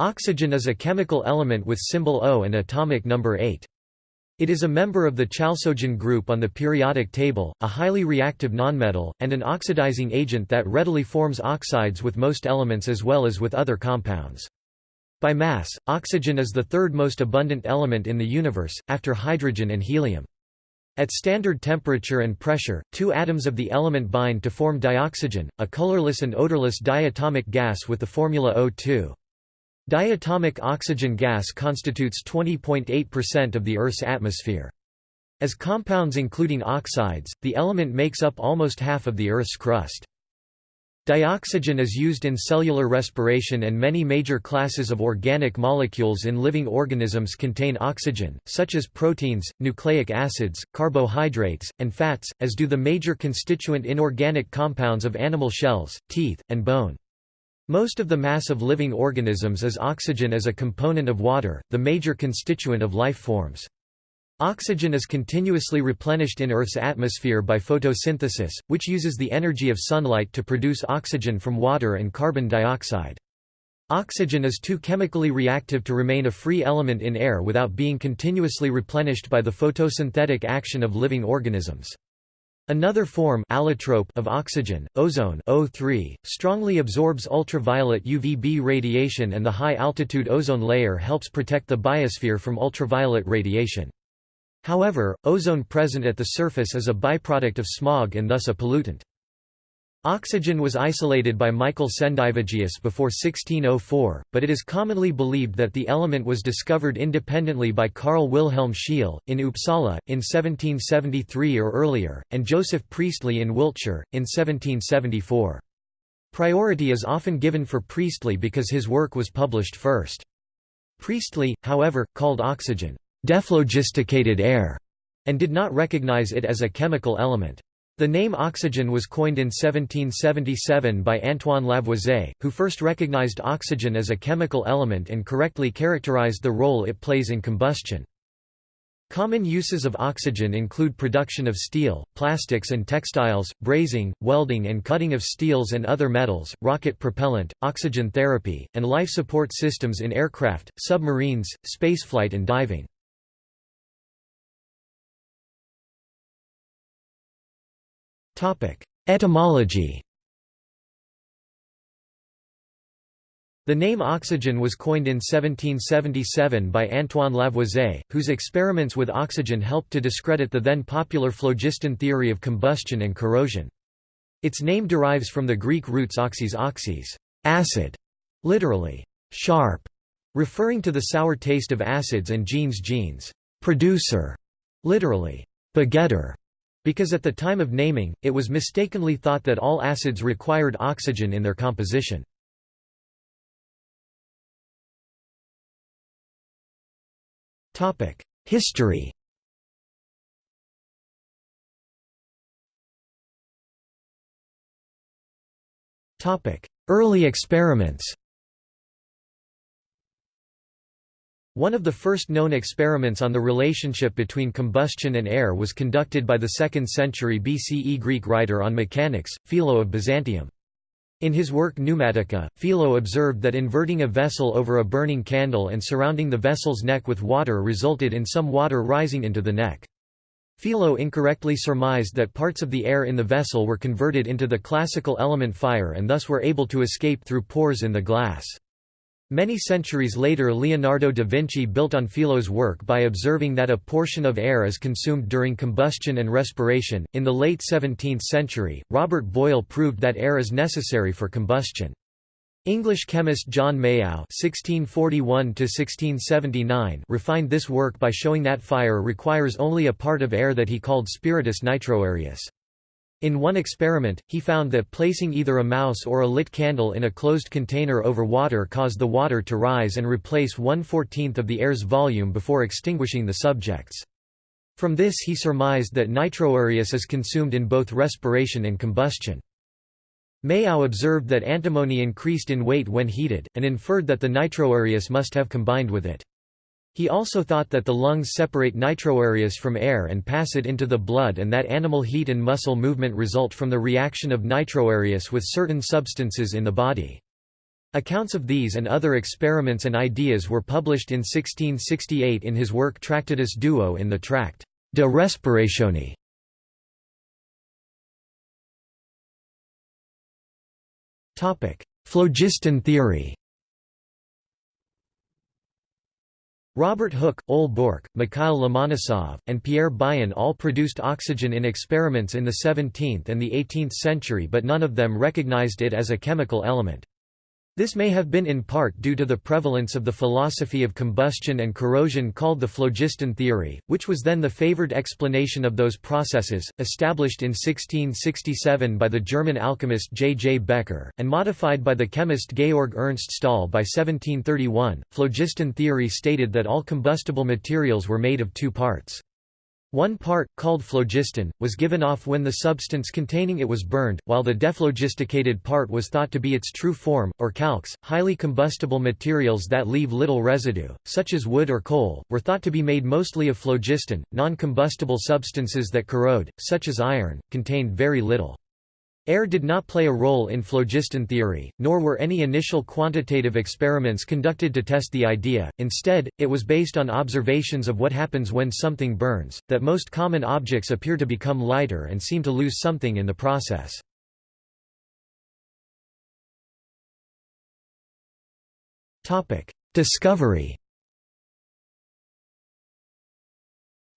Oxygen is a chemical element with symbol O and atomic number 8. It is a member of the chalcogen group on the periodic table, a highly reactive nonmetal, and an oxidizing agent that readily forms oxides with most elements as well as with other compounds. By mass, oxygen is the third most abundant element in the universe, after hydrogen and helium. At standard temperature and pressure, two atoms of the element bind to form dioxygen, a colorless and odorless diatomic gas with the formula O2. Diatomic oxygen gas constitutes 20.8% of the Earth's atmosphere. As compounds including oxides, the element makes up almost half of the Earth's crust. Dioxygen is used in cellular respiration and many major classes of organic molecules in living organisms contain oxygen, such as proteins, nucleic acids, carbohydrates, and fats, as do the major constituent inorganic compounds of animal shells, teeth, and bone. Most of the mass of living organisms is oxygen as a component of water, the major constituent of life forms. Oxygen is continuously replenished in Earth's atmosphere by photosynthesis, which uses the energy of sunlight to produce oxygen from water and carbon dioxide. Oxygen is too chemically reactive to remain a free element in air without being continuously replenished by the photosynthetic action of living organisms. Another form allotrope of oxygen, ozone O3, strongly absorbs ultraviolet UVB radiation and the high-altitude ozone layer helps protect the biosphere from ultraviolet radiation. However, ozone present at the surface is a byproduct of smog and thus a pollutant. Oxygen was isolated by Michael Sendivogius before 1604, but it is commonly believed that the element was discovered independently by Carl Wilhelm Scheele, in Uppsala, in 1773 or earlier, and Joseph Priestley in Wiltshire, in 1774. Priority is often given for Priestley because his work was published first. Priestley, however, called oxygen, «dephlogisticated air», and did not recognize it as a chemical element. The name oxygen was coined in 1777 by Antoine Lavoisier, who first recognized oxygen as a chemical element and correctly characterized the role it plays in combustion. Common uses of oxygen include production of steel, plastics and textiles, brazing, welding and cutting of steels and other metals, rocket propellant, oxygen therapy, and life support systems in aircraft, submarines, spaceflight and diving. Etymology. The name oxygen was coined in 1777 by Antoine Lavoisier, whose experiments with oxygen helped to discredit the then popular phlogiston theory of combustion and corrosion. Its name derives from the Greek roots oxys oxys acid, literally, sharp, referring to the sour taste of acids and genes genes producer, literally, begetter, because at the time of naming, it was mistakenly thought that all acids required oxygen in their composition. History Early experiments One of the first known experiments on the relationship between combustion and air was conducted by the 2nd century BCE Greek writer on mechanics, Philo of Byzantium. In his work Pneumatica, Philo observed that inverting a vessel over a burning candle and surrounding the vessel's neck with water resulted in some water rising into the neck. Philo incorrectly surmised that parts of the air in the vessel were converted into the classical element fire and thus were able to escape through pores in the glass. Many centuries later Leonardo da Vinci built on Philo's work by observing that a portion of air is consumed during combustion and respiration. In the late 17th century, Robert Boyle proved that air is necessary for combustion. English chemist John Mayow (1641–1679) refined this work by showing that fire requires only a part of air that he called spiritus nitroaereus. In one experiment, he found that placing either a mouse or a lit candle in a closed container over water caused the water to rise and replace one-fourteenth of the air's volume before extinguishing the subjects. From this he surmised that nitroaereus is consumed in both respiration and combustion. Mayow observed that antimony increased in weight when heated, and inferred that the nitroaereus must have combined with it. He also thought that the lungs separate nitroaereus from air and pass it into the blood and that animal heat and muscle movement result from the reaction of nitroaereus with certain substances in the body. Accounts of these and other experiments and ideas were published in 1668 in his work Tractatus Duo in the tract De Respiratione. Phlogiston theory Robert Hooke, Ole Borch, Mikhail Lomonosov, and Pierre Bayen all produced oxygen in experiments in the 17th and the 18th century but none of them recognized it as a chemical element. This may have been in part due to the prevalence of the philosophy of combustion and corrosion called the phlogiston theory, which was then the favored explanation of those processes, established in 1667 by the German alchemist J. J. Becher, and modified by the chemist Georg Ernst Stahl by 1731. Phlogiston theory stated that all combustible materials were made of two parts. One part, called phlogiston, was given off when the substance containing it was burned, while the dephlogisticated part was thought to be its true form, or calx. Highly combustible materials that leave little residue, such as wood or coal, were thought to be made mostly of phlogiston. Non combustible substances that corrode, such as iron, contained very little. Air did not play a role in phlogiston theory, nor were any initial quantitative experiments conducted to test the idea, instead, it was based on observations of what happens when something burns, that most common objects appear to become lighter and seem to lose something in the process. Discovery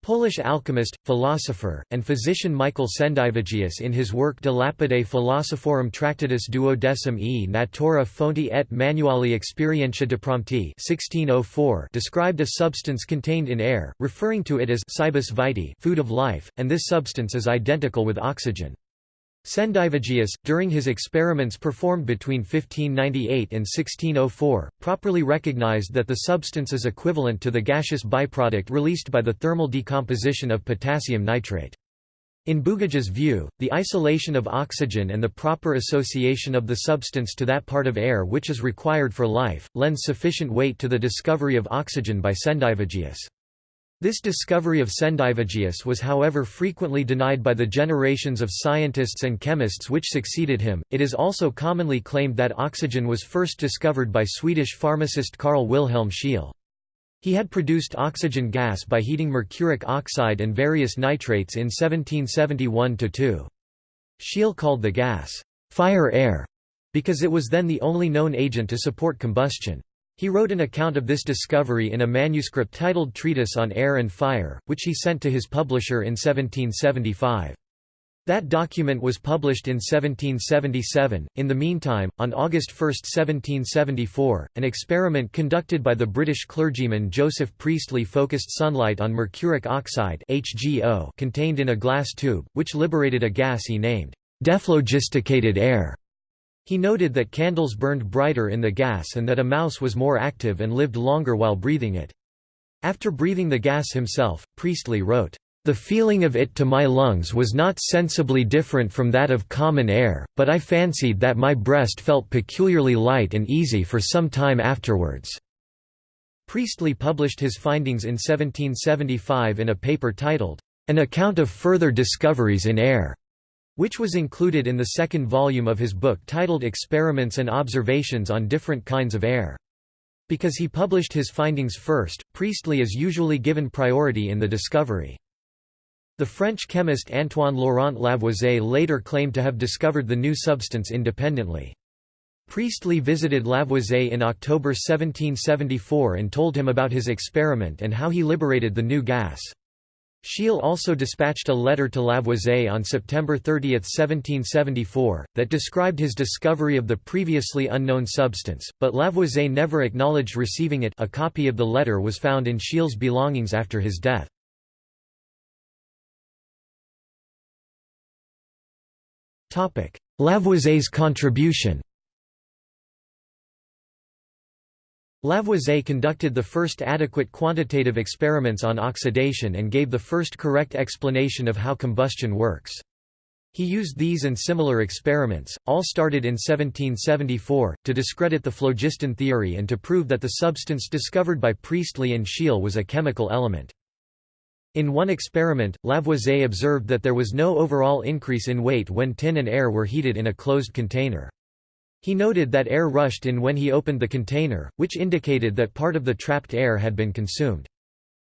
Polish alchemist, philosopher, and physician Michael Sendivogius in his work De Lapide Philosophorum Tractatus Duodecim e Natura Fonti et Manuali Experientia de Prompti 1604 described a substance contained in air, referring to it as cibus vitae food of life, and this substance is identical with oxygen. Sendivogius, during his experiments performed between 1598 and 1604, properly recognized that the substance is equivalent to the gaseous byproduct released by the thermal decomposition of potassium nitrate. In Bugaj's view, the isolation of oxygen and the proper association of the substance to that part of air which is required for life, lends sufficient weight to the discovery of oxygen by Sendivogius. This discovery of Sendivogius was however frequently denied by the generations of scientists and chemists which succeeded him. It is also commonly claimed that oxygen was first discovered by Swedish pharmacist Carl Wilhelm Scheele. He had produced oxygen gas by heating mercuric oxide and various nitrates in 1771–2. Scheele called the gas, fire-air, because it was then the only known agent to support combustion. He wrote an account of this discovery in a manuscript titled Treatise on Air and Fire, which he sent to his publisher in 1775. That document was published in 1777. In the meantime, on August 1, 1774, an experiment conducted by the British clergyman Joseph Priestley focused sunlight on mercuric oxide (HGO) contained in a glass tube, which liberated a gas he named dephlogisticated air. He noted that candles burned brighter in the gas and that a mouse was more active and lived longer while breathing it. After breathing the gas himself, Priestley wrote, "...the feeling of it to my lungs was not sensibly different from that of common air, but I fancied that my breast felt peculiarly light and easy for some time afterwards." Priestley published his findings in 1775 in a paper titled, An Account of Further Discoveries in Air which was included in the second volume of his book titled Experiments and Observations on Different Kinds of Air. Because he published his findings first, Priestley is usually given priority in the discovery. The French chemist Antoine Laurent Lavoisier later claimed to have discovered the new substance independently. Priestley visited Lavoisier in October 1774 and told him about his experiment and how he liberated the new gas. Scheele also dispatched a letter to Lavoisier on September 30, 1774, that described his discovery of the previously unknown substance, but Lavoisier never acknowledged receiving it a copy of the letter was found in Scheele's belongings after his death. Lavoisier's contribution Lavoisier conducted the first adequate quantitative experiments on oxidation and gave the first correct explanation of how combustion works. He used these and similar experiments, all started in 1774, to discredit the phlogiston theory and to prove that the substance discovered by Priestley and Scheele was a chemical element. In one experiment, Lavoisier observed that there was no overall increase in weight when tin and air were heated in a closed container. He noted that air rushed in when he opened the container, which indicated that part of the trapped air had been consumed.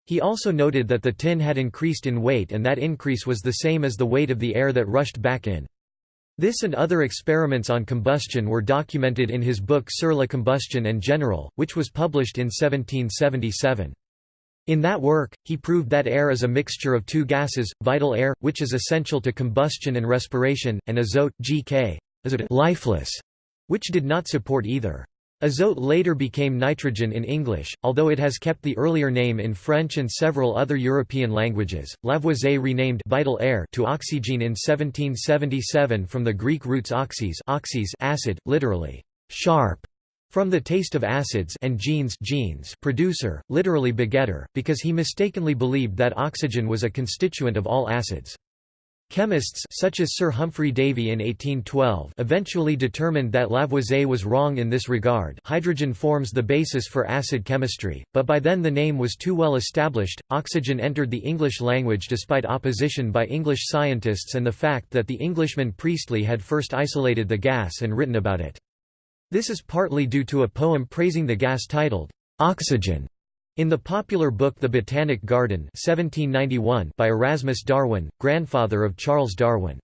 He also noted that the tin had increased in weight and that increase was the same as the weight of the air that rushed back in. This and other experiments on combustion were documented in his book Sur la combustion en général, which was published in 1777. In that work, he proved that air is a mixture of two gases, vital air, which is essential to combustion and respiration, and azote GK, lifeless, which did not support either. Azote later became nitrogen in English, although it has kept the earlier name in French and several other European languages. Lavoisier renamed vital air to oxygen in 1777 from the Greek roots oxys, oxys acid, literally sharp, from the taste of acids and genes, genes producer, literally begetter, because he mistakenly believed that oxygen was a constituent of all acids. Chemists such as Sir Humphry Davy in 1812 eventually determined that Lavoisier was wrong in this regard hydrogen forms the basis for acid chemistry, but by then the name was too well established. Oxygen entered the English language despite opposition by English scientists and the fact that the Englishman Priestley had first isolated the gas and written about it. This is partly due to a poem praising the gas titled, "'Oxygen' In the popular book The Botanic Garden 1791 by Erasmus Darwin, grandfather of Charles Darwin.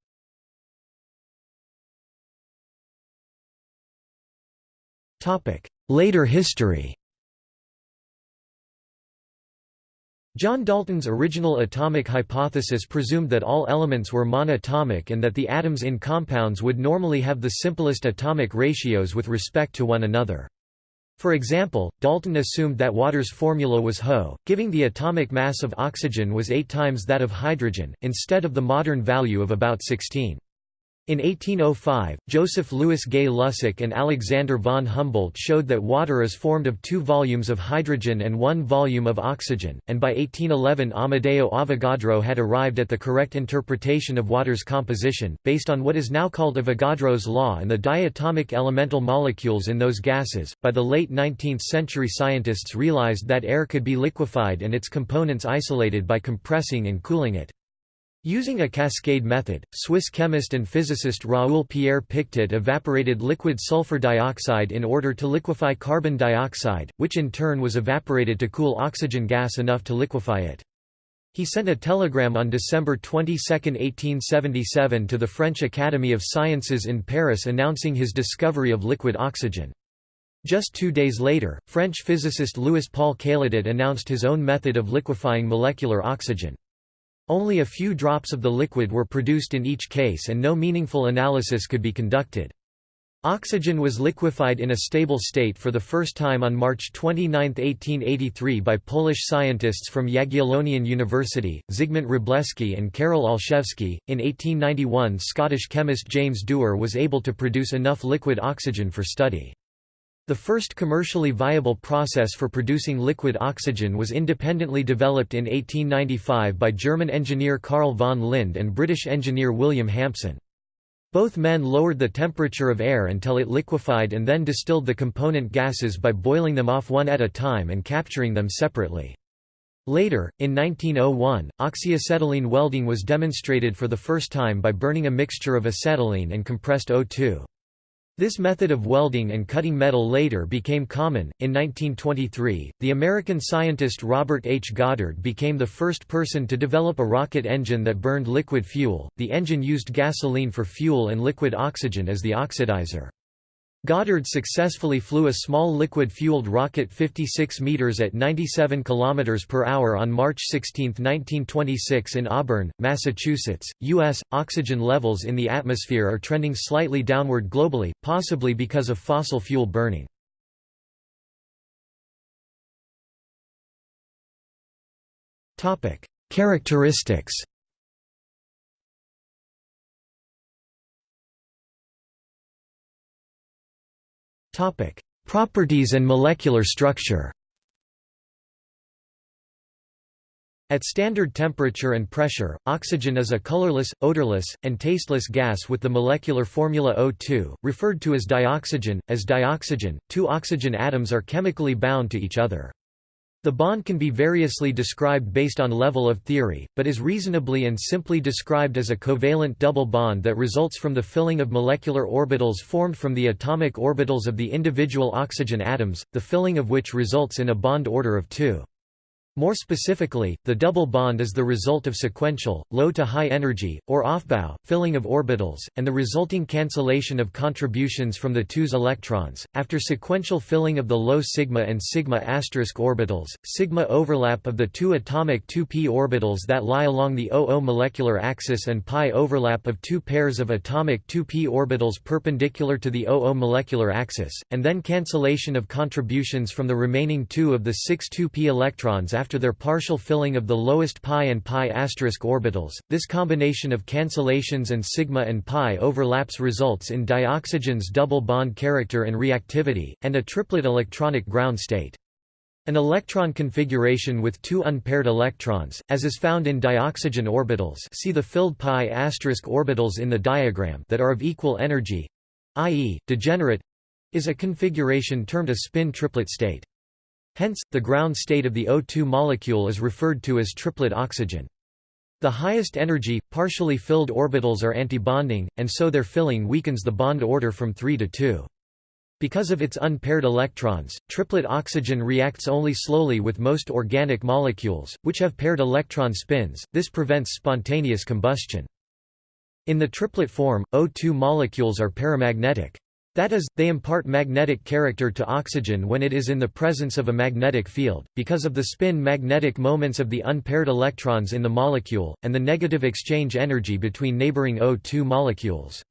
Later history John Dalton's original atomic hypothesis presumed that all elements were monatomic and that the atoms in compounds would normally have the simplest atomic ratios with respect to one another. For example, Dalton assumed that water's formula was Ho, giving the atomic mass of oxygen was eight times that of hydrogen, instead of the modern value of about 16. In 1805, Joseph Louis Gay Lussac and Alexander von Humboldt showed that water is formed of two volumes of hydrogen and one volume of oxygen, and by 1811 Amedeo Avogadro had arrived at the correct interpretation of water's composition, based on what is now called Avogadro's law and the diatomic elemental molecules in those gases. By the late 19th century, scientists realized that air could be liquefied and its components isolated by compressing and cooling it. Using a cascade method, Swiss chemist and physicist Raoul Pierre Pictet evaporated liquid sulfur dioxide in order to liquefy carbon dioxide, which in turn was evaporated to cool oxygen gas enough to liquefy it. He sent a telegram on December 22, 1877 to the French Academy of Sciences in Paris announcing his discovery of liquid oxygen. Just two days later, French physicist Louis-Paul Cailletet announced his own method of liquefying molecular oxygen. Only a few drops of the liquid were produced in each case and no meaningful analysis could be conducted. Oxygen was liquefied in a stable state for the first time on March 29, 1883 by Polish scientists from Jagiellonian University, Zygmunt Wróblewski and Karol Olszewski. In 1891 Scottish chemist James Dewar was able to produce enough liquid oxygen for study. The first commercially viable process for producing liquid oxygen was independently developed in 1895 by German engineer Carl von Linde and British engineer William Hampson. Both men lowered the temperature of air until it liquefied and then distilled the component gases by boiling them off one at a time and capturing them separately. Later, in 1901, oxyacetylene welding was demonstrated for the first time by burning a mixture of acetylene and compressed O2. This method of welding and cutting metal later became common. In 1923, the American scientist Robert H. Goddard became the first person to develop a rocket engine that burned liquid fuel. The engine used gasoline for fuel and liquid oxygen as the oxidizer. Goddard successfully flew a small liquid-fueled rocket 56 meters at 97 km per hour on March 16, 1926 in Auburn, Massachusetts. U.S. oxygen levels in the atmosphere are trending slightly downward globally, possibly because of fossil fuel burning. Topic: Characteristics Topic: Properties and molecular structure. At standard temperature and pressure, oxygen is a colorless, odorless, and tasteless gas with the molecular formula O2, referred to as dioxygen. As dioxygen, two oxygen atoms are chemically bound to each other. The bond can be variously described based on level of theory, but is reasonably and simply described as a covalent double bond that results from the filling of molecular orbitals formed from the atomic orbitals of the individual oxygen atoms, the filling of which results in a bond order of 2. More specifically, the double bond is the result of sequential, low to high energy, or aufbau, filling of orbitals, and the resulting cancellation of contributions from the two's electrons. After sequential filling of the low sigma and sigma asterisk orbitals, sigma overlap of the two atomic 2p orbitals that lie along the OO molecular axis and pi overlap of two pairs of atomic 2p orbitals perpendicular to the OO molecular axis, and then cancellation of contributions from the remaining two of the six 2p electrons after their partial filling of the lowest pi and pi orbitals. This combination of cancellations and sigma and pi overlaps results in dioxygen's double bond character and reactivity, and a triplet electronic ground state. An electron configuration with two unpaired electrons, as is found in dioxygen orbitals see the filled pi orbitals in the diagram that are of equal energy, i.e., degenerate, is a configuration termed a spin triplet state. Hence, the ground state of the O2 molecule is referred to as triplet oxygen. The highest energy, partially filled orbitals are antibonding, and so their filling weakens the bond order from 3 to 2. Because of its unpaired electrons, triplet oxygen reacts only slowly with most organic molecules, which have paired electron spins, this prevents spontaneous combustion. In the triplet form, O2 molecules are paramagnetic. That is, they impart magnetic character to oxygen when it is in the presence of a magnetic field, because of the spin magnetic moments of the unpaired electrons in the molecule, and the negative exchange energy between neighboring O2 molecules.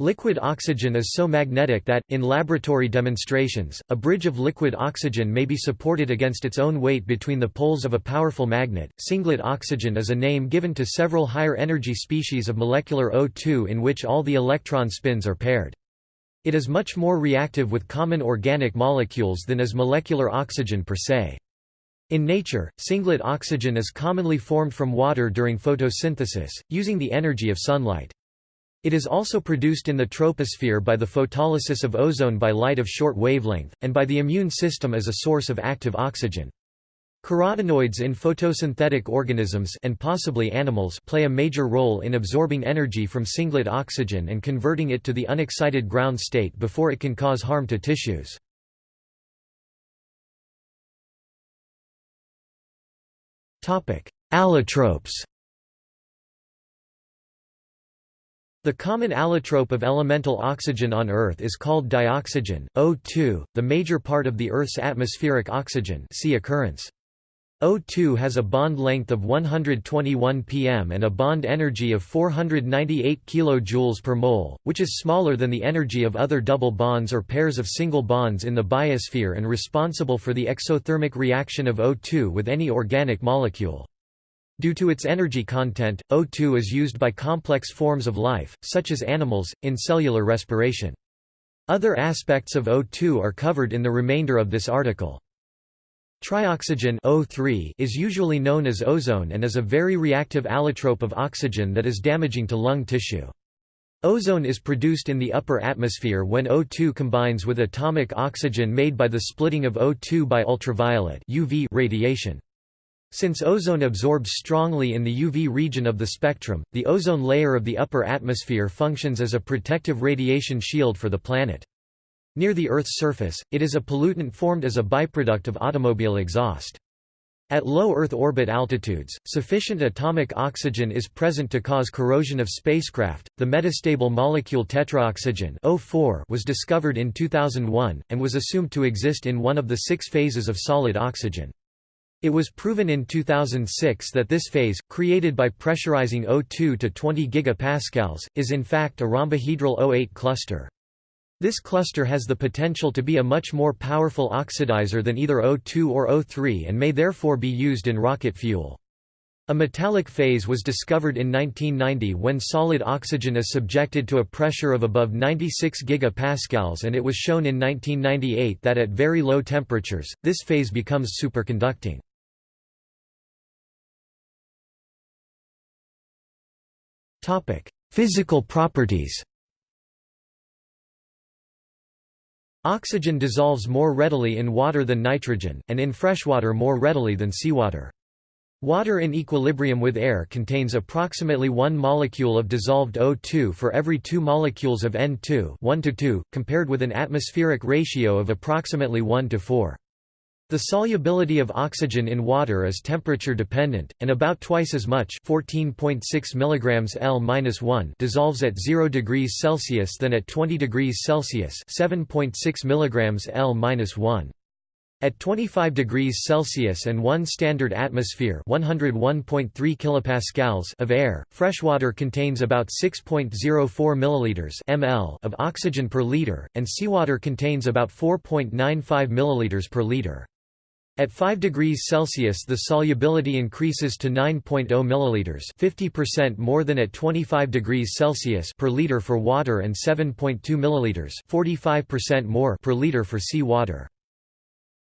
Liquid oxygen is so magnetic that, in laboratory demonstrations, a bridge of liquid oxygen may be supported against its own weight between the poles of a powerful magnet. Singlet oxygen is a name given to several higher energy species of molecular O2 in which all the electron spins are paired. It is much more reactive with common organic molecules than is molecular oxygen per se. In nature, singlet oxygen is commonly formed from water during photosynthesis, using the energy of sunlight. It is also produced in the troposphere by the photolysis of ozone by light of short wavelength, and by the immune system as a source of active oxygen. Carotenoids in photosynthetic organisms and possibly animals play a major role in absorbing energy from singlet oxygen and converting it to the unexcited ground state before it can cause harm to tissues. Allotropes The common allotrope of elemental oxygen on Earth is called dioxygen, O2, the major part of the Earth's atmospheric oxygen see occurrence. O2 has a bond length of 121 pm and a bond energy of 498 kJ per mole, which is smaller than the energy of other double bonds or pairs of single bonds in the biosphere and responsible for the exothermic reaction of O2 with any organic molecule. Due to its energy content, O2 is used by complex forms of life, such as animals, in cellular respiration. Other aspects of O2 are covered in the remainder of this article. Trioxygen O3 is usually known as ozone and is a very reactive allotrope of oxygen that is damaging to lung tissue. Ozone is produced in the upper atmosphere when O2 combines with atomic oxygen made by the splitting of O2 by ultraviolet UV radiation. Since ozone absorbs strongly in the UV region of the spectrum, the ozone layer of the upper atmosphere functions as a protective radiation shield for the planet. Near the Earth's surface, it is a pollutant formed as a byproduct of automobile exhaust. At low Earth orbit altitudes, sufficient atomic oxygen is present to cause corrosion of spacecraft. The metastable molecule tetraoxygen O4 was discovered in 2001 and was assumed to exist in one of the six phases of solid oxygen. It was proven in 2006 that this phase, created by pressurizing O2 to 20 gigapascals, is in fact a rhombohedral O8 cluster. This cluster has the potential to be a much more powerful oxidizer than either O2 or O3 and may therefore be used in rocket fuel. A metallic phase was discovered in 1990 when solid oxygen is subjected to a pressure of above 96 gigapascals and it was shown in 1998 that at very low temperatures, this phase becomes superconducting. Physical properties Oxygen dissolves more readily in water than nitrogen, and in freshwater more readily than seawater. Water in equilibrium with air contains approximately 1 molecule of dissolved O2 for every 2 molecules of N2 1 to 2, compared with an atmospheric ratio of approximately 1 to 4. The solubility of oxygen in water is temperature dependent, and about twice as much 14.6 mg L-1 dissolves at 0 degrees Celsius than at 20 degrees Celsius 7.6 mg L-1. At 25 degrees Celsius and 1 standard atmosphere 101.3 kilopascals of air, freshwater contains about 6.04 milliliters ml of oxygen per liter, and seawater contains about 4.95 milliliters per liter. At 5 degrees Celsius the solubility increases to 9.0 milliliters, 50% more than at 25 degrees Celsius per liter for water and 7.2 milliliters, 45% more per liter for sea water.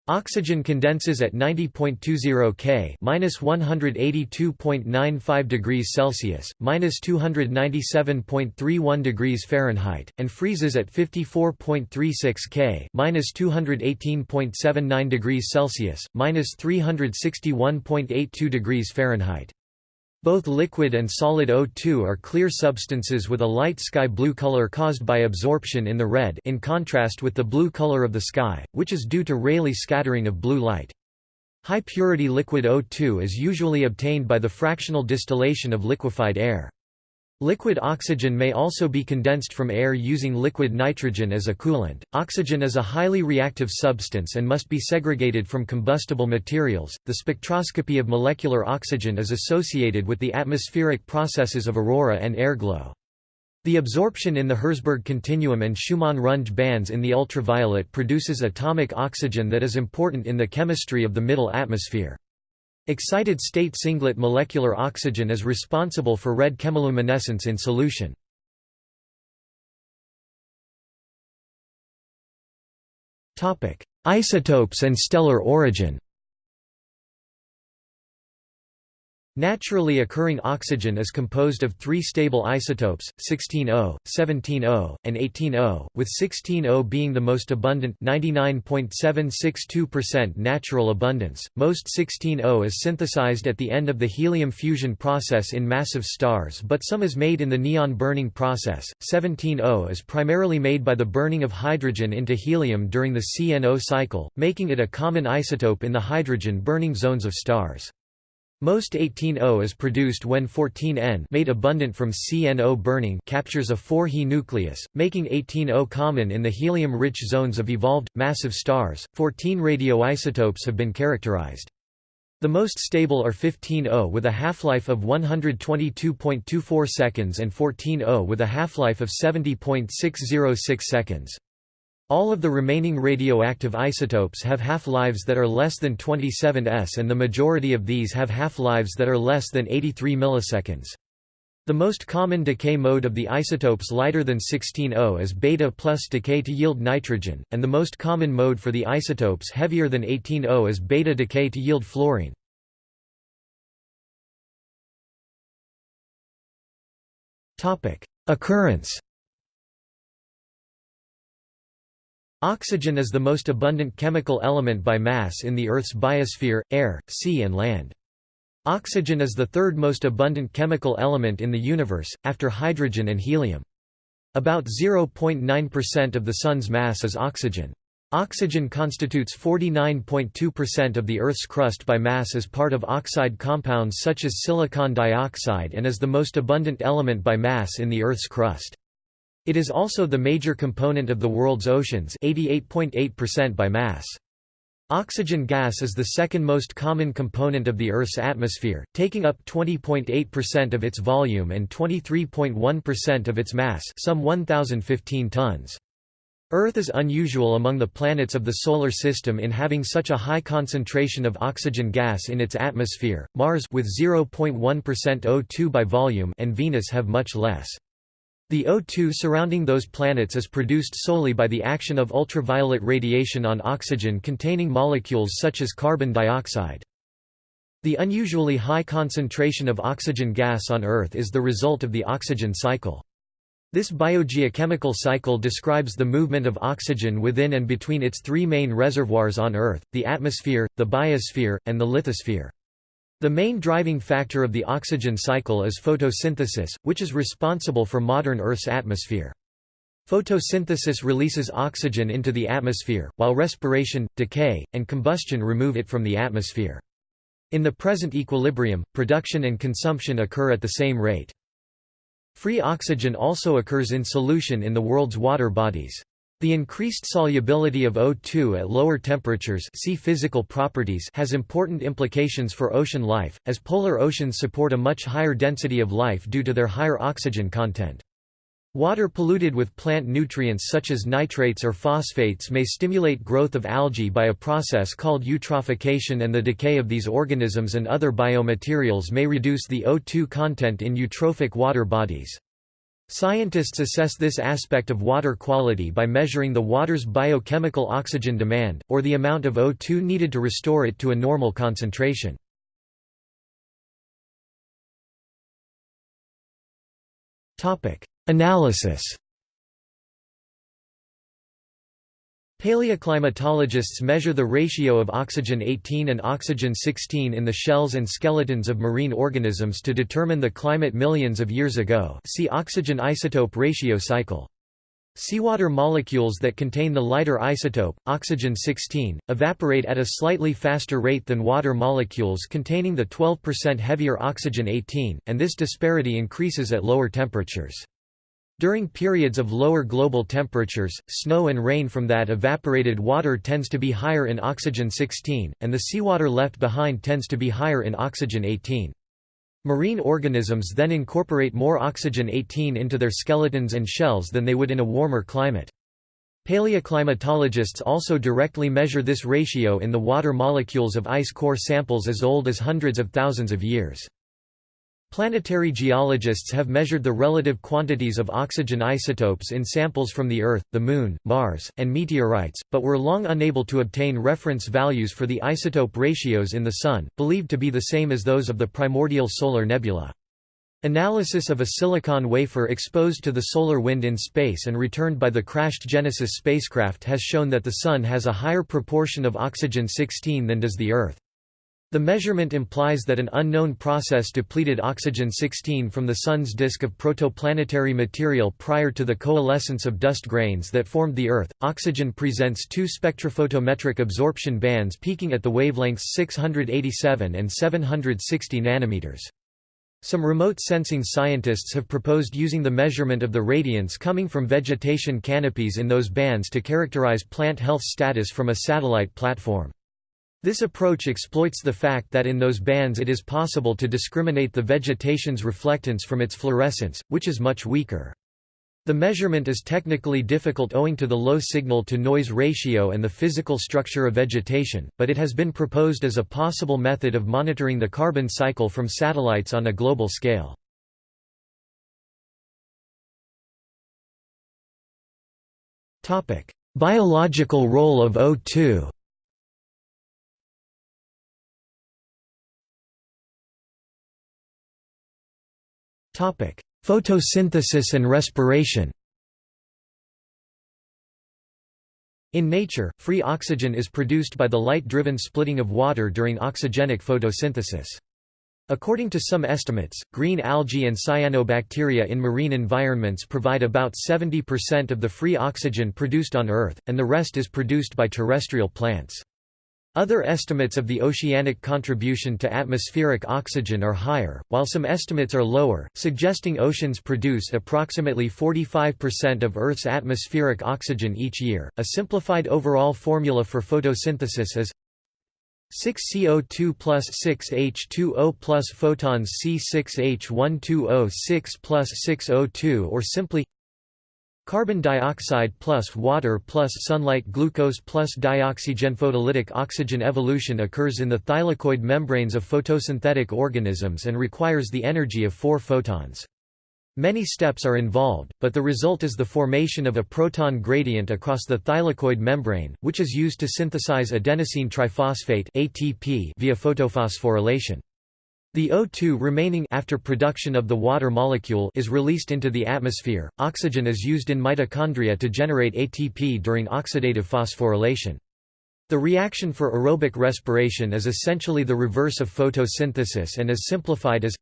Oxygen condenses at 90.20 K minus 182.95 degrees Celsius, minus 297.31 degrees Fahrenheit, and freezes at 54.36 K minus 218.79 degrees Celsius, minus 361.82 degrees Fahrenheit. Both liquid and solid O2 are clear substances with a light sky blue color caused by absorption in the red in contrast with the blue color of the sky, which is due to Rayleigh scattering of blue light. High-purity liquid O2 is usually obtained by the fractional distillation of liquefied air. Liquid oxygen may also be condensed from air using liquid nitrogen as a coolant. Oxygen is a highly reactive substance and must be segregated from combustible materials. The spectroscopy of molecular oxygen is associated with the atmospheric processes of aurora and airglow. The absorption in the Herzberg continuum and Schumann-Runge bands in the ultraviolet produces atomic oxygen that is important in the chemistry of the middle atmosphere. Excited state singlet molecular oxygen is responsible for red chemiluminescence in solution. Isotopes and stellar origin Naturally occurring oxygen is composed of three stable isotopes, 16O, 17O, and 18O, with 16O being the most abundant 99.762% natural abundance. Most 16O is synthesized at the end of the helium fusion process in massive stars but some is made in the neon burning process. 17O is primarily made by the burning of hydrogen into helium during the CNO cycle, making it a common isotope in the hydrogen burning zones of stars. Most 18O is produced when 14N made abundant from CNO burning captures a 4He nucleus, making 18O common in the helium-rich zones of evolved, massive stars. 14 radioisotopes have been characterized. The most stable are 15O with a half-life of 122.24 seconds and 14O with a half-life of 70.606 seconds. All of the remaining radioactive isotopes have half-lives that are less than 27 s and the majority of these have half-lives that are less than 83 milliseconds. The most common decay mode of the isotopes lighter than 16O is beta plus decay to yield nitrogen, and the most common mode for the isotopes heavier than 18O is beta decay to yield fluorine. Occurrence Oxygen is the most abundant chemical element by mass in the Earth's biosphere, air, sea and land. Oxygen is the third most abundant chemical element in the universe, after hydrogen and helium. About 0.9% of the Sun's mass is oxygen. Oxygen constitutes 49.2% of the Earth's crust by mass as part of oxide compounds such as silicon dioxide and is the most abundant element by mass in the Earth's crust. It is also the major component of the world's oceans 88.8% by mass. Oxygen gas is the second most common component of the Earth's atmosphere, taking up 20.8% of its volume and 23.1% of its mass some 1,015 tons. Earth is unusual among the planets of the Solar System in having such a high concentration of oxygen gas in its atmosphere, Mars with 0.1% O2 by volume and Venus have much less. The O2 surrounding those planets is produced solely by the action of ultraviolet radiation on oxygen-containing molecules such as carbon dioxide. The unusually high concentration of oxygen gas on Earth is the result of the oxygen cycle. This biogeochemical cycle describes the movement of oxygen within and between its three main reservoirs on Earth, the atmosphere, the biosphere, and the lithosphere. The main driving factor of the oxygen cycle is photosynthesis, which is responsible for modern Earth's atmosphere. Photosynthesis releases oxygen into the atmosphere, while respiration, decay, and combustion remove it from the atmosphere. In the present equilibrium, production and consumption occur at the same rate. Free oxygen also occurs in solution in the world's water bodies. The increased solubility of O2 at lower temperatures see physical properties has important implications for ocean life, as polar oceans support a much higher density of life due to their higher oxygen content. Water polluted with plant nutrients such as nitrates or phosphates may stimulate growth of algae by a process called eutrophication and the decay of these organisms and other biomaterials may reduce the O2 content in eutrophic water bodies. Scientists assess this aspect of water quality by measuring the water's biochemical oxygen demand, or the amount of O2 needed to restore it to a normal concentration. Analysis Paleoclimatologists measure the ratio of oxygen-18 and oxygen-16 in the shells and skeletons of marine organisms to determine the climate millions of years ago see oxygen isotope ratio cycle. Seawater molecules that contain the lighter isotope, oxygen-16, evaporate at a slightly faster rate than water molecules containing the 12% heavier oxygen-18, and this disparity increases at lower temperatures. During periods of lower global temperatures, snow and rain from that evaporated water tends to be higher in oxygen-16, and the seawater left behind tends to be higher in oxygen-18. Marine organisms then incorporate more oxygen-18 into their skeletons and shells than they would in a warmer climate. Paleoclimatologists also directly measure this ratio in the water molecules of ice core samples as old as hundreds of thousands of years. Planetary geologists have measured the relative quantities of oxygen isotopes in samples from the Earth, the Moon, Mars, and meteorites, but were long unable to obtain reference values for the isotope ratios in the Sun, believed to be the same as those of the primordial solar nebula. Analysis of a silicon wafer exposed to the solar wind in space and returned by the crashed Genesis spacecraft has shown that the Sun has a higher proportion of oxygen-16 than does the Earth. The measurement implies that an unknown process depleted oxygen-16 from the Sun's disk of protoplanetary material prior to the coalescence of dust grains that formed the Earth. Oxygen presents two spectrophotometric absorption bands peaking at the wavelengths 687 and 760 nanometers. Some remote sensing scientists have proposed using the measurement of the radiance coming from vegetation canopies in those bands to characterize plant health status from a satellite platform. This approach exploits the fact that in those bands it is possible to discriminate the vegetation's reflectance from its fluorescence, which is much weaker. The measurement is technically difficult owing to the low signal-to-noise ratio and the physical structure of vegetation, but it has been proposed as a possible method of monitoring the carbon cycle from satellites on a global scale. Biological role of O2 Photosynthesis and respiration In nature, free oxygen is produced by the light-driven splitting of water during oxygenic photosynthesis. According to some estimates, green algae and cyanobacteria in marine environments provide about 70% of the free oxygen produced on Earth, and the rest is produced by terrestrial plants. Other estimates of the oceanic contribution to atmospheric oxygen are higher, while some estimates are lower, suggesting oceans produce approximately 45% of Earth's atmospheric oxygen each year. A simplified overall formula for photosynthesis is 6 CO2 plus 6 H2O plus photons C6H12O6 plus 6 O2 or simply Carbon dioxide plus water plus sunlight glucose plus dioxygen photolytic oxygen evolution occurs in the thylakoid membranes of photosynthetic organisms and requires the energy of four photons. Many steps are involved, but the result is the formation of a proton gradient across the thylakoid membrane, which is used to synthesize adenosine triphosphate ATP via photophosphorylation. The O2 remaining after production of the water molecule is released into the atmosphere. Oxygen is used in mitochondria to generate ATP during oxidative phosphorylation. The reaction for aerobic respiration is essentially the reverse of photosynthesis and is simplified as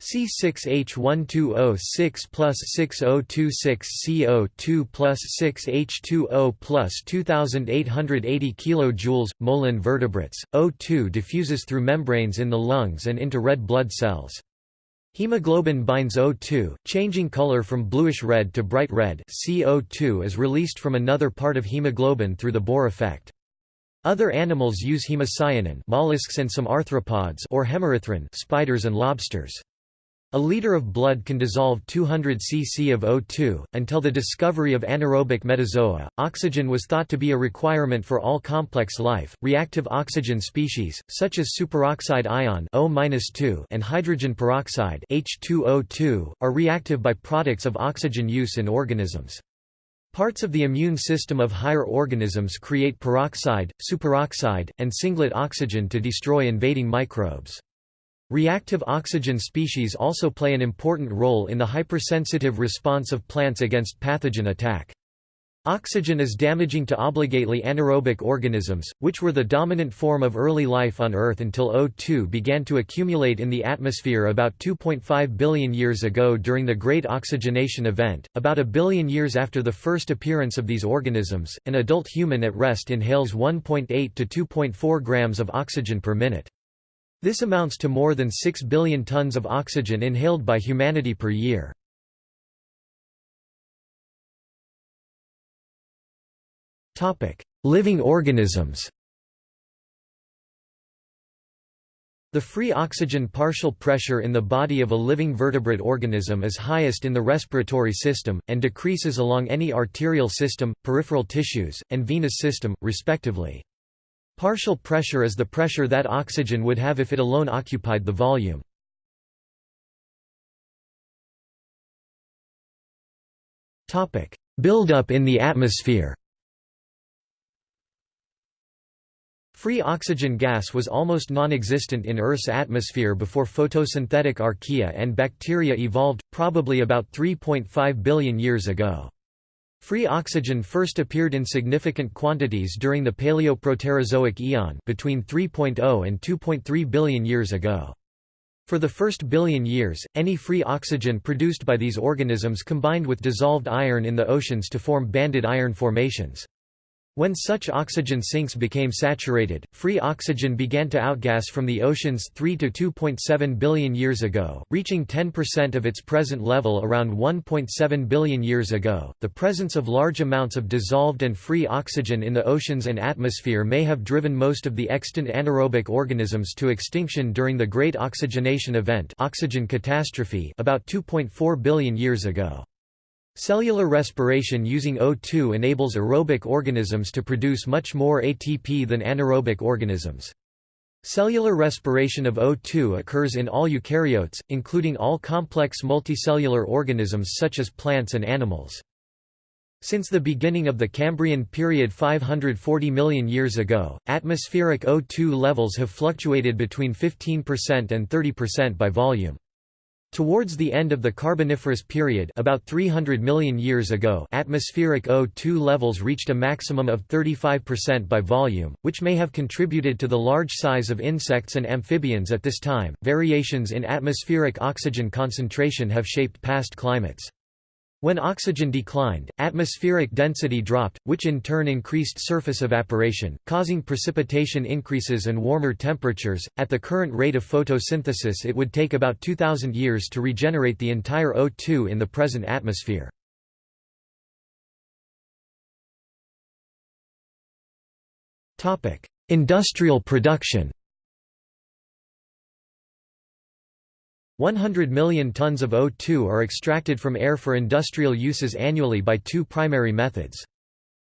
C6H12O6 plus 6026 CO2 plus 6H2O plus 2880 kJ mol in vertebrates. O2 diffuses through membranes in the lungs and into red blood cells. Hemoglobin binds O2, changing color from bluish-red to bright red CO2 is released from another part of hemoglobin through the Bohr effect. Other animals use hemocyanin mollusks and some arthropods or hemerythrin spiders and lobsters. A liter of blood can dissolve 200 cc of O2. Until the discovery of anaerobic metazoa, oxygen was thought to be a requirement for all complex life. Reactive oxygen species, such as superoxide ion O and hydrogen peroxide H2O2, are reactive byproducts of oxygen use in organisms. Parts of the immune system of higher organisms create peroxide, superoxide, and singlet oxygen to destroy invading microbes. Reactive oxygen species also play an important role in the hypersensitive response of plants against pathogen attack. Oxygen is damaging to obligately anaerobic organisms, which were the dominant form of early life on Earth until O2 began to accumulate in the atmosphere about 2.5 billion years ago during the Great Oxygenation Event. About a billion years after the first appearance of these organisms, an adult human at rest inhales 1.8 to 2.4 grams of oxygen per minute. This amounts to more than 6 billion tons of oxygen inhaled by humanity per year. Living organisms The free oxygen partial pressure in the body of a living vertebrate organism is highest in the respiratory system, and decreases along any arterial system, peripheral tissues, and venous system, respectively. Partial pressure is the pressure that oxygen would have if it alone occupied the volume. Build-up in the atmosphere Free oxygen gas was almost non-existent in Earth's atmosphere before photosynthetic archaea and bacteria evolved, probably about 3.5 billion years ago. Free oxygen first appeared in significant quantities during the Paleoproterozoic eon between 3.0 and 2.3 billion years ago. For the first billion years, any free oxygen produced by these organisms combined with dissolved iron in the oceans to form banded iron formations. When such oxygen sinks became saturated, free oxygen began to outgas from the oceans 3 to 2.7 billion years ago, reaching 10% of its present level around 1.7 billion years ago. The presence of large amounts of dissolved and free oxygen in the oceans and atmosphere may have driven most of the extant anaerobic organisms to extinction during the Great Oxygenation Event, oxygen catastrophe, about 2.4 billion years ago. Cellular respiration using O2 enables aerobic organisms to produce much more ATP than anaerobic organisms. Cellular respiration of O2 occurs in all eukaryotes, including all complex multicellular organisms such as plants and animals. Since the beginning of the Cambrian period 540 million years ago, atmospheric O2 levels have fluctuated between 15% and 30% by volume. Towards the end of the Carboniferous period about 300 million years ago atmospheric O2 levels reached a maximum of 35% by volume, which may have contributed to the large size of insects and amphibians at this time. Variations in atmospheric oxygen concentration have shaped past climates. When oxygen declined, atmospheric density dropped, which in turn increased surface evaporation, causing precipitation increases and warmer temperatures. At the current rate of photosynthesis, it would take about 2000 years to regenerate the entire O2 in the present atmosphere. Topic: Industrial production. 100 million tons of O2 are extracted from air for industrial uses annually by two primary methods.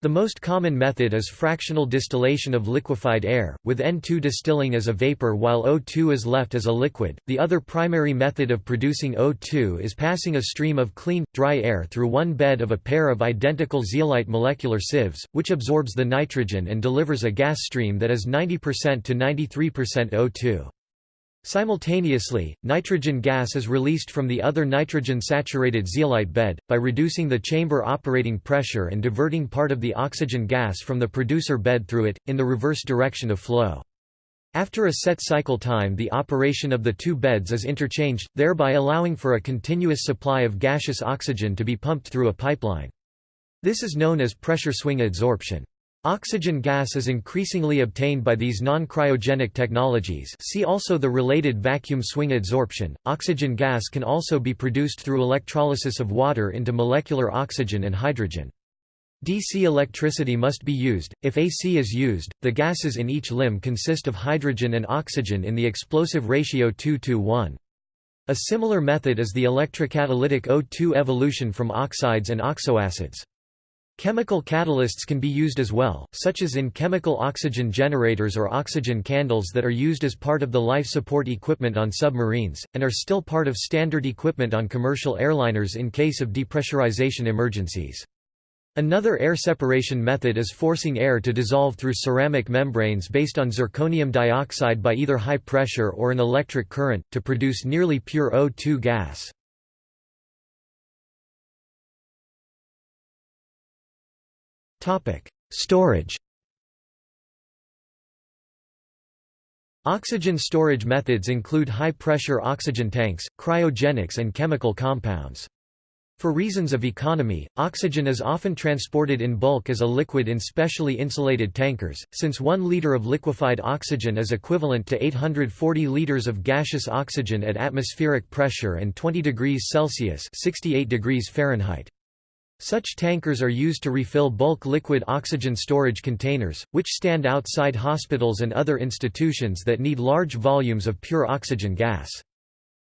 The most common method is fractional distillation of liquefied air, with N2 distilling as a vapor while O2 is left as a liquid. The other primary method of producing O2 is passing a stream of clean, dry air through one bed of a pair of identical zeolite molecular sieves, which absorbs the nitrogen and delivers a gas stream that is 90% to 93% O2. Simultaneously, nitrogen gas is released from the other nitrogen-saturated zeolite bed, by reducing the chamber operating pressure and diverting part of the oxygen gas from the producer bed through it, in the reverse direction of flow. After a set cycle time the operation of the two beds is interchanged, thereby allowing for a continuous supply of gaseous oxygen to be pumped through a pipeline. This is known as pressure swing adsorption. Oxygen gas is increasingly obtained by these non-cryogenic technologies see also the related vacuum swing adsorption. Oxygen gas can also be produced through electrolysis of water into molecular oxygen and hydrogen. DC electricity must be used. If AC is used, the gases in each limb consist of hydrogen and oxygen in the explosive ratio 2 to 1. A similar method is the electrocatalytic O2 evolution from oxides and oxoacids. Chemical catalysts can be used as well, such as in chemical oxygen generators or oxygen candles that are used as part of the life support equipment on submarines, and are still part of standard equipment on commercial airliners in case of depressurization emergencies. Another air separation method is forcing air to dissolve through ceramic membranes based on zirconium dioxide by either high pressure or an electric current, to produce nearly pure O2 gas. Storage Oxygen storage methods include high-pressure oxygen tanks, cryogenics and chemical compounds. For reasons of economy, oxygen is often transported in bulk as a liquid in specially insulated tankers, since 1 liter of liquefied oxygen is equivalent to 840 liters of gaseous oxygen at atmospheric pressure and 20 degrees Celsius 68 degrees Fahrenheit. Such tankers are used to refill bulk liquid oxygen storage containers, which stand outside hospitals and other institutions that need large volumes of pure oxygen gas.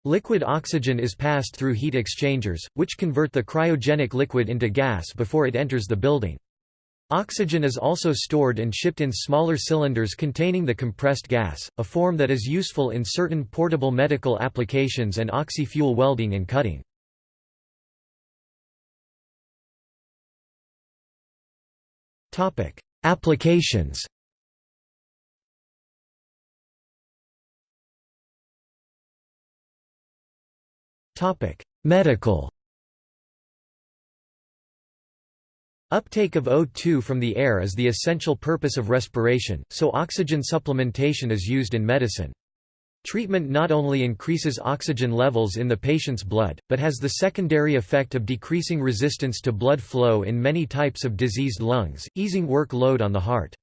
Liquid oxygen is passed through heat exchangers, which convert the cryogenic liquid into gas before it enters the building. Oxygen is also stored and shipped in smaller cylinders containing the compressed gas, a form that is useful in certain portable medical applications and oxy-fuel welding and cutting. Topic: Applications. Topic: Medical. Uptake of O2 from the air is the essential purpose of respiration, so oxygen supplementation is used in medicine. Treatment not only increases oxygen levels in the patient's blood, but has the secondary effect of decreasing resistance to blood flow in many types of diseased lungs, easing workload on the heart.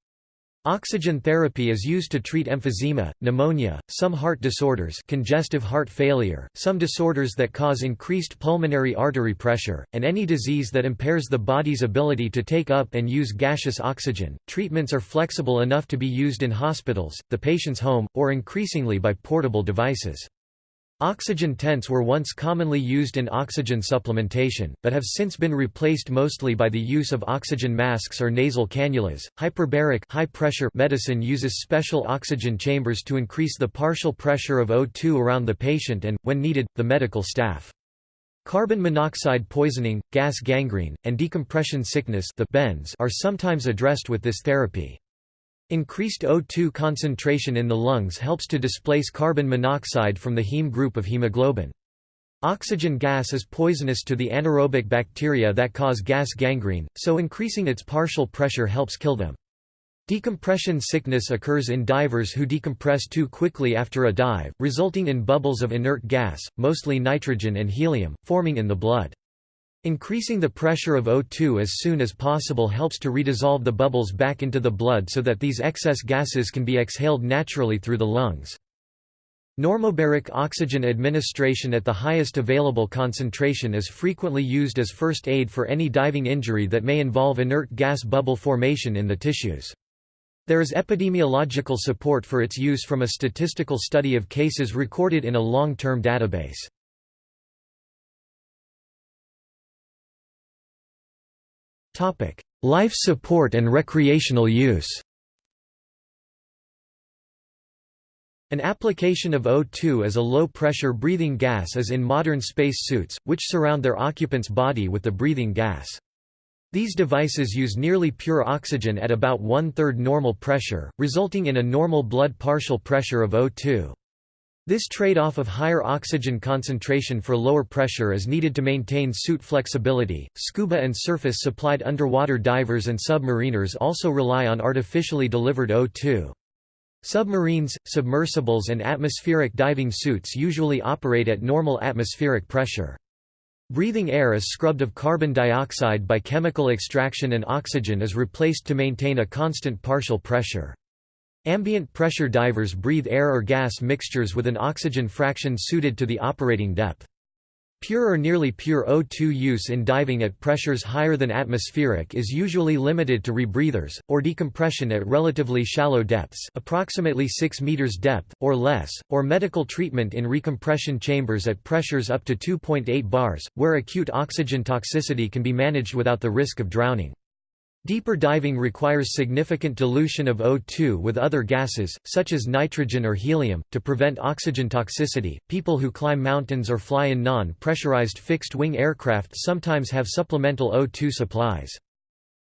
Oxygen therapy is used to treat emphysema, pneumonia, some heart disorders congestive heart failure, some disorders that cause increased pulmonary artery pressure, and any disease that impairs the body's ability to take up and use gaseous oxygen. Treatments are flexible enough to be used in hospitals, the patient's home, or increasingly by portable devices. Oxygen tents were once commonly used in oxygen supplementation, but have since been replaced mostly by the use of oxygen masks or nasal cannulas. Hyperbaric high pressure medicine uses special oxygen chambers to increase the partial pressure of O2 around the patient and, when needed, the medical staff. Carbon monoxide poisoning, gas gangrene, and decompression sickness the bends are sometimes addressed with this therapy. Increased O2 concentration in the lungs helps to displace carbon monoxide from the heme group of hemoglobin. Oxygen gas is poisonous to the anaerobic bacteria that cause gas gangrene, so increasing its partial pressure helps kill them. Decompression sickness occurs in divers who decompress too quickly after a dive, resulting in bubbles of inert gas, mostly nitrogen and helium, forming in the blood. Increasing the pressure of O2 as soon as possible helps to redissolve the bubbles back into the blood so that these excess gases can be exhaled naturally through the lungs. Normobaric oxygen administration at the highest available concentration is frequently used as first aid for any diving injury that may involve inert gas bubble formation in the tissues. There is epidemiological support for its use from a statistical study of cases recorded in a long-term database. Life support and recreational use An application of O2 as a low-pressure breathing gas is in modern space suits, which surround their occupant's body with the breathing gas. These devices use nearly pure oxygen at about one-third normal pressure, resulting in a normal blood partial pressure of O2. This trade-off of higher oxygen concentration for lower pressure is needed to maintain suit flexibility. Scuba and surface supplied underwater divers and submariners also rely on artificially delivered O2. Submarines, submersibles and atmospheric diving suits usually operate at normal atmospheric pressure. Breathing air is scrubbed of carbon dioxide by chemical extraction and oxygen is replaced to maintain a constant partial pressure. Ambient pressure divers breathe air or gas mixtures with an oxygen fraction suited to the operating depth. Pure or nearly pure O2 use in diving at pressures higher than atmospheric is usually limited to rebreathers, or decompression at relatively shallow depths approximately 6 meters depth, or less, or medical treatment in recompression chambers at pressures up to 2.8 bars, where acute oxygen toxicity can be managed without the risk of drowning. Deeper diving requires significant dilution of O2 with other gases, such as nitrogen or helium, to prevent oxygen toxicity. People who climb mountains or fly in non pressurized fixed wing aircraft sometimes have supplemental O2 supplies.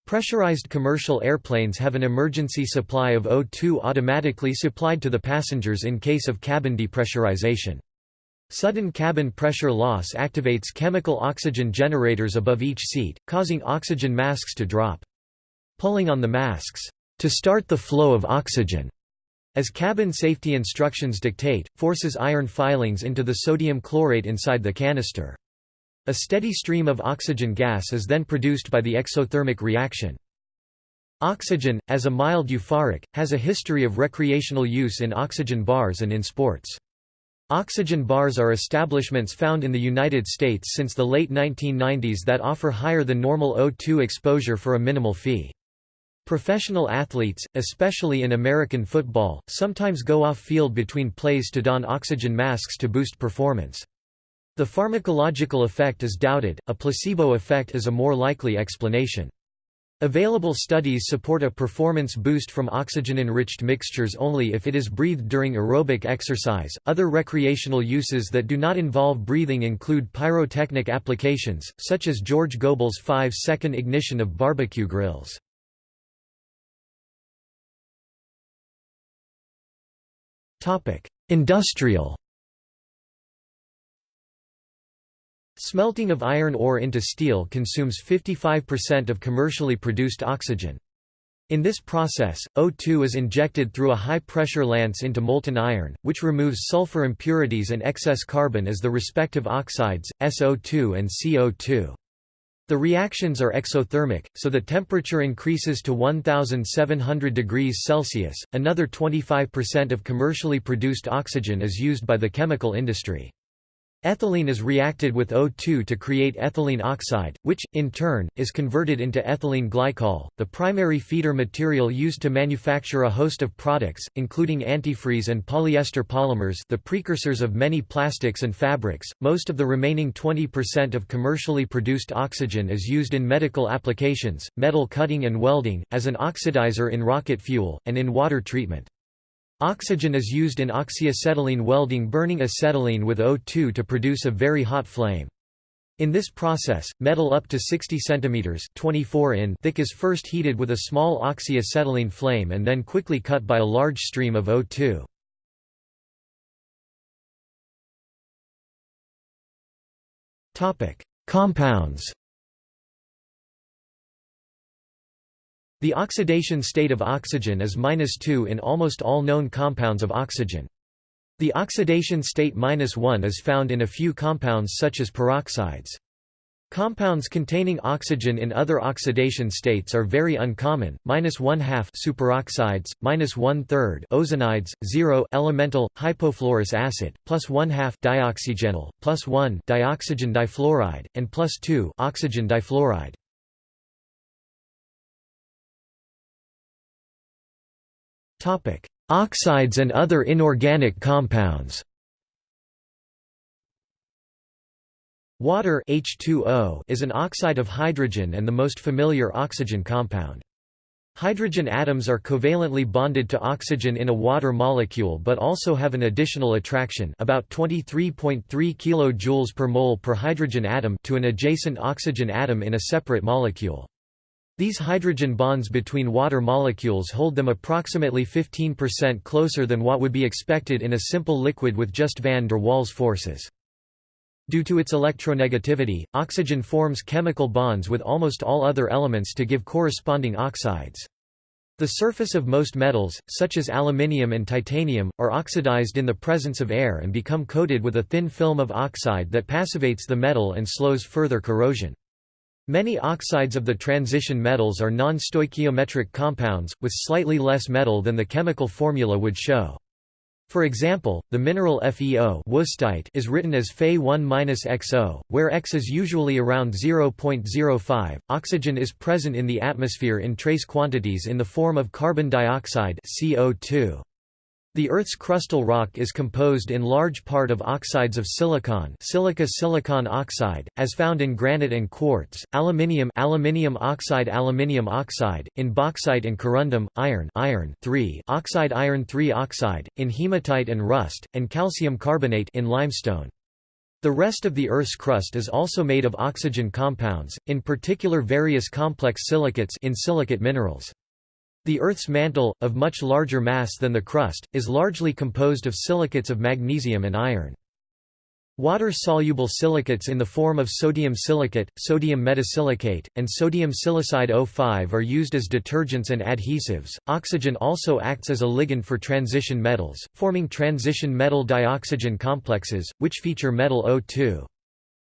Pressurized commercial airplanes have an emergency supply of O2 automatically supplied to the passengers in case of cabin depressurization. Sudden cabin pressure loss activates chemical oxygen generators above each seat, causing oxygen masks to drop pulling on the masks to start the flow of oxygen. As cabin safety instructions dictate, forces iron filings into the sodium chlorate inside the canister. A steady stream of oxygen gas is then produced by the exothermic reaction. Oxygen, as a mild euphoric, has a history of recreational use in oxygen bars and in sports. Oxygen bars are establishments found in the United States since the late 1990s that offer higher than normal O2 exposure for a minimal fee. Professional athletes, especially in American football, sometimes go off-field between plays to don oxygen masks to boost performance. The pharmacological effect is doubted, a placebo effect is a more likely explanation. Available studies support a performance boost from oxygen-enriched mixtures only if it is breathed during aerobic exercise. Other recreational uses that do not involve breathing include pyrotechnic applications, such as George Goble's 5-second ignition of barbecue grills. Industrial. Smelting of iron ore into steel consumes 55% of commercially produced oxygen. In this process, O2 is injected through a high-pressure lance into molten iron, which removes sulfur impurities and excess carbon as the respective oxides, SO2 and CO2. The reactions are exothermic, so the temperature increases to 1700 degrees Celsius. Another 25% of commercially produced oxygen is used by the chemical industry. Ethylene is reacted with O2 to create ethylene oxide, which, in turn, is converted into ethylene glycol, the primary feeder material used to manufacture a host of products, including antifreeze and polyester polymers the precursors of many plastics and fabrics. Most of the remaining 20% of commercially produced oxygen is used in medical applications, metal cutting and welding, as an oxidizer in rocket fuel, and in water treatment. Oxygen is used in oxyacetylene welding burning acetylene with O2 to produce a very hot flame. In this process, metal up to 60 cm 24 in thick is first heated with a small oxyacetylene flame and then quickly cut by a large stream of O2. Compounds The oxidation state of oxygen is -2 in almost all known compounds of oxygen. The oxidation state -1 is found in a few compounds such as peroxides. Compounds containing oxygen in other oxidation states are very uncommon, minus one half superoxides, minus one third ozonides, zero elemental hypofluorous acid, plus one half dioxygenyl, plus one dioxygen difluoride, and plus two oxygen difluoride. Topic: Oxides and other inorganic compounds. Water H2O is an oxide of hydrogen and the most familiar oxygen compound. Hydrogen atoms are covalently bonded to oxygen in a water molecule but also have an additional attraction about 23.3 kJ per mole per hydrogen atom to an adjacent oxygen atom in a separate molecule. These hydrogen bonds between water molecules hold them approximately 15% closer than what would be expected in a simple liquid with just van der Waals forces. Due to its electronegativity, oxygen forms chemical bonds with almost all other elements to give corresponding oxides. The surface of most metals, such as aluminium and titanium, are oxidized in the presence of air and become coated with a thin film of oxide that passivates the metal and slows further corrosion. Many oxides of the transition metals are non-stoichiometric compounds, with slightly less metal than the chemical formula would show. For example, the mineral FeO is written as Fe1-XO, where X is usually around 0.05. Oxygen is present in the atmosphere in trace quantities in the form of carbon dioxide CO2. The Earth's crustal rock is composed in large part of oxides of silicon silica silicon oxide, as found in granite and quartz, aluminium aluminium oxide aluminium oxide, in bauxite and corundum, iron iron oxide iron oxide, in hematite and rust, and calcium carbonate in limestone. The rest of the Earth's crust is also made of oxygen compounds, in particular various complex silicates in silicate minerals. The Earth's mantle, of much larger mass than the crust, is largely composed of silicates of magnesium and iron. Water-soluble silicates in the form of sodium silicate, sodium metasilicate, and sodium silicide O5 are used as detergents and adhesives. Oxygen also acts as a ligand for transition metals, forming transition metal dioxygen complexes, which feature metal O2.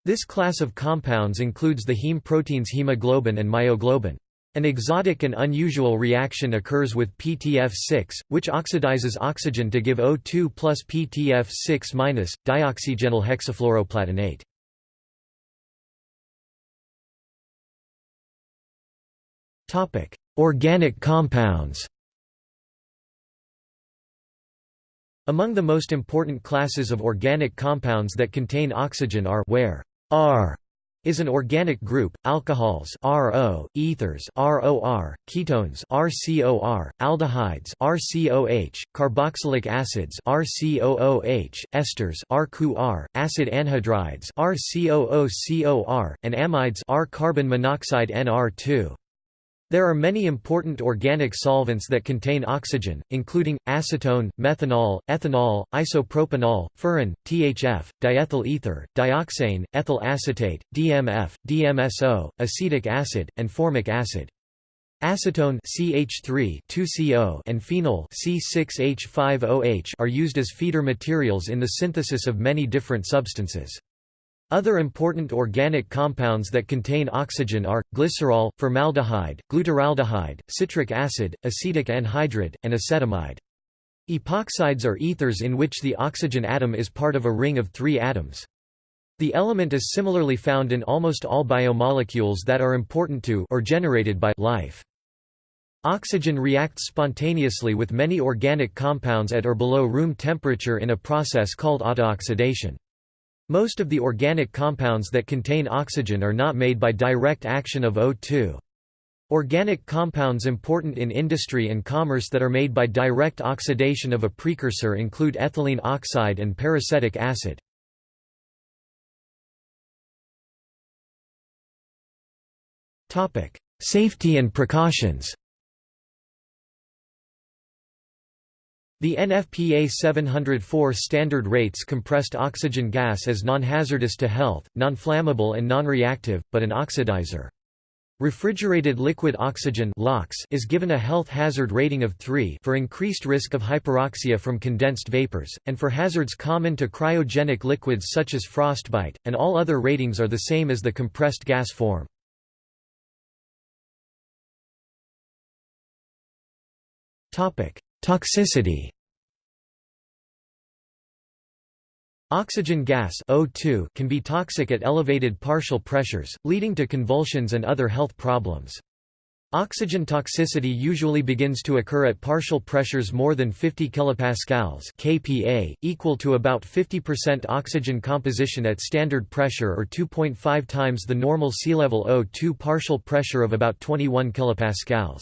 This class of compounds includes the heme proteins hemoglobin and myoglobin. An exotic and unusual reaction occurs with PTF6, which oxidizes oxygen to give O2 plus PTF6 minus, dioxygenyl hexafluoroplatinate. Organic compounds Among the most important classes of organic compounds that contain oxygen are where R is an organic group, alcohols RO, ethers ROR, ketones RCOR, aldehydes RCOH, carboxylic acids RCOOH, esters RQR, acid anhydrides RCOOCOR, and amides R carbon monoxide NR2. There are many important organic solvents that contain oxygen, including, acetone, methanol, ethanol, isopropanol, furan, THF, diethyl ether, dioxane, ethyl acetate, DMF, DMSO, acetic acid, and formic acid. Acetone CH3 2CO and phenol C6H5OH are used as feeder materials in the synthesis of many different substances. Other important organic compounds that contain oxygen are, glycerol, formaldehyde, glutaraldehyde, citric acid, acetic anhydride, and acetamide. Epoxides are ethers in which the oxygen atom is part of a ring of three atoms. The element is similarly found in almost all biomolecules that are important to or generated by life. Oxygen reacts spontaneously with many organic compounds at or below room temperature in a process called autooxidation. Most of the organic compounds that contain oxygen are not made by direct action of O2. Organic compounds important in industry and commerce that are made by direct oxidation of a precursor include ethylene oxide and peracetic acid. Safety and precautions The NFPA 704 standard rates compressed oxygen gas as non-hazardous to health, non-flammable and non-reactive, but an oxidizer. Refrigerated liquid oxygen is given a health hazard rating of 3 for increased risk of hyperoxia from condensed vapors, and for hazards common to cryogenic liquids such as frostbite, and all other ratings are the same as the compressed gas form. Toxicity Oxygen gas O2 can be toxic at elevated partial pressures, leading to convulsions and other health problems. Oxygen toxicity usually begins to occur at partial pressures more than 50 kPa kPa, equal to about 50% oxygen composition at standard pressure or 2.5 times the normal sea level O2 partial pressure of about 21 kPa.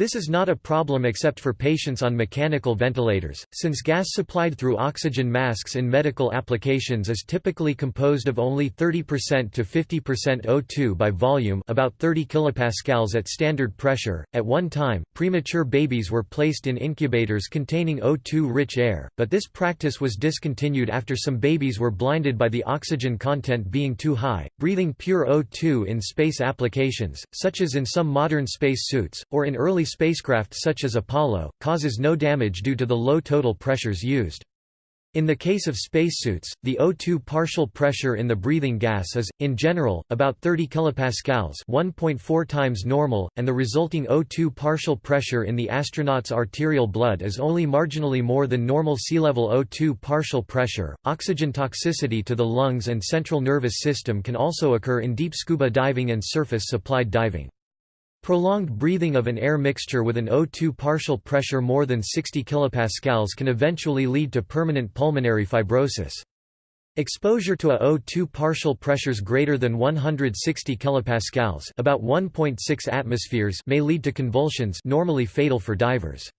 This is not a problem except for patients on mechanical ventilators, since gas supplied through oxygen masks in medical applications is typically composed of only 30% to 50% O2 by volume about 30 kilopascals at standard pressure. At one time, premature babies were placed in incubators containing O2-rich air, but this practice was discontinued after some babies were blinded by the oxygen content being too high. Breathing pure O2 in space applications, such as in some modern space suits, or in early spacecraft such as Apollo, causes no damage due to the low total pressures used. In the case of spacesuits, the O2 partial pressure in the breathing gas is, in general, about 30 kilopascals (1.4 times normal), and the resulting O2 partial pressure in the astronaut's arterial blood is only marginally more than normal sea-level O2 partial pressure. Oxygen toxicity to the lungs and central nervous system can also occur in deep scuba diving and surface-supplied diving. Prolonged breathing of an air mixture with an O2 partial pressure more than 60 kPa can eventually lead to permanent pulmonary fibrosis. Exposure to a O2 partial pressures greater than 160 kPa about 1.6 atmospheres may lead to convulsions normally fatal for divers.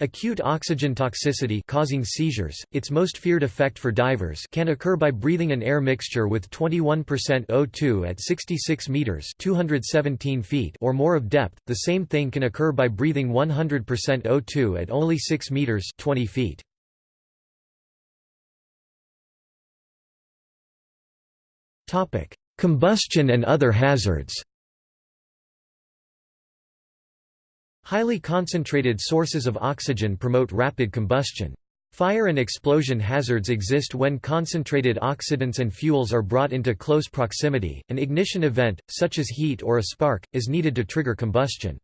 Acute oxygen toxicity causing seizures, its most feared effect for divers can occur by breathing an air mixture with 21% O2 at 66 meters (217 feet) or more of depth. The same thing can occur by breathing 100% O2 at only 6 meters (20 feet). Topic: Combustion and other hazards. Highly concentrated sources of oxygen promote rapid combustion. Fire and explosion hazards exist when concentrated oxidants and fuels are brought into close proximity. An ignition event, such as heat or a spark, is needed to trigger combustion.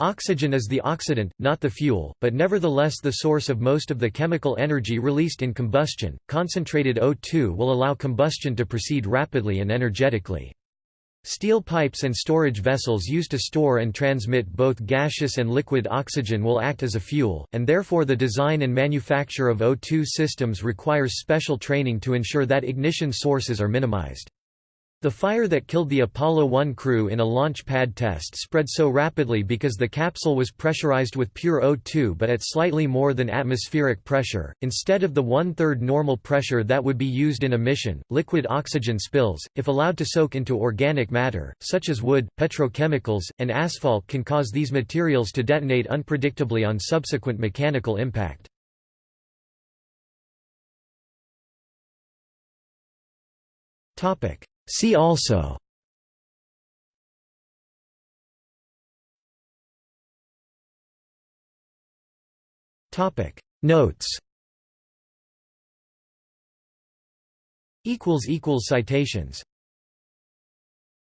Oxygen is the oxidant, not the fuel, but nevertheless the source of most of the chemical energy released in combustion. Concentrated O2 will allow combustion to proceed rapidly and energetically. Steel pipes and storage vessels used to store and transmit both gaseous and liquid oxygen will act as a fuel, and therefore the design and manufacture of O2 systems requires special training to ensure that ignition sources are minimized. The fire that killed the Apollo 1 crew in a launch pad test spread so rapidly because the capsule was pressurized with pure O2 but at slightly more than atmospheric pressure, instead of the one-third normal pressure that would be used in a mission. Liquid oxygen spills, if allowed to soak into organic matter, such as wood, petrochemicals, and asphalt can cause these materials to detonate unpredictably on subsequent mechanical impact. Topic See also. Topic. Notes. Equals equals citations